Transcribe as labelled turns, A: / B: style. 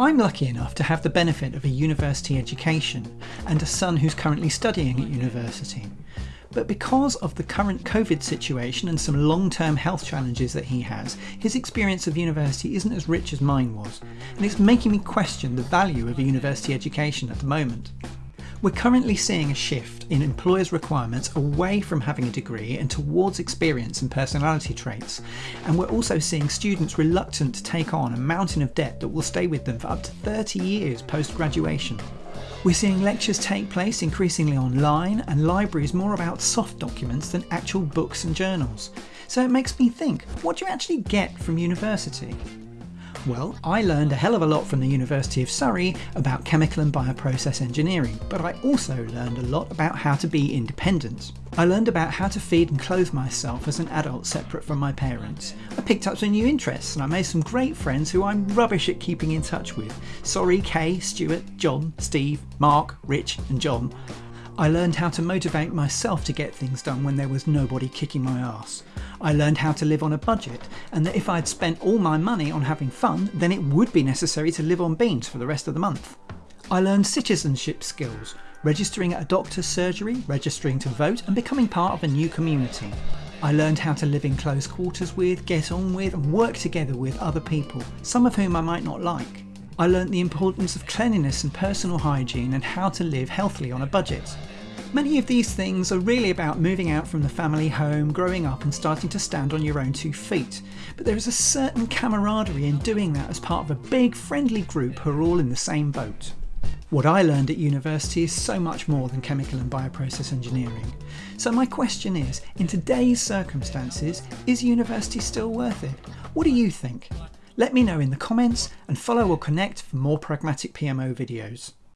A: I'm lucky enough to have the benefit of a university education and a son who's currently studying at university. But because of the current COVID situation and some long term health challenges that he has, his experience of university isn't as rich as mine was, and it's making me question the value of a university education at the moment. We're currently seeing a shift in employers' requirements away from having a degree and towards experience and personality traits. And we're also seeing students reluctant to take on a mountain of debt that will stay with them for up to 30 years post graduation. We're seeing lectures take place increasingly online and libraries more about soft documents than actual books and journals. So it makes me think what do you actually get from university? Well, I learned a hell of a lot from the University of Surrey about chemical and bioprocess engineering, but I also learned a lot about how to be independent. I learned about how to feed and clothe myself as an adult separate from my parents. I picked up some new interests and I made some great friends who I'm rubbish at keeping in touch with. Sorry, Kay, Stuart, John, Steve, Mark, Rich, and John. I learned how to motivate myself to get things done when there was nobody kicking my ass. I learned how to live on a budget, and that if I'd spent all my money on having fun, then it would be necessary to live on beans for the rest of the month. I learned citizenship skills, registering at a doctor's surgery, registering to vote, and becoming part of a new community. I learned how to live in close quarters with, get on with, and work together with other people, some of whom I might not like. I learnt the importance of cleanliness and personal hygiene and how to live healthily on a budget. Many of these things are really about moving out from the family home, growing up, and starting to stand on your own two feet. But there is a certain camaraderie in doing that as part of a big, friendly group who are all in the same boat. What I learned at university is so much more than chemical and bioprocess engineering. So, my question is in today's circumstances, is university still worth it? What do you think? Let me know in the comments and follow or connect for more pragmatic PMO videos.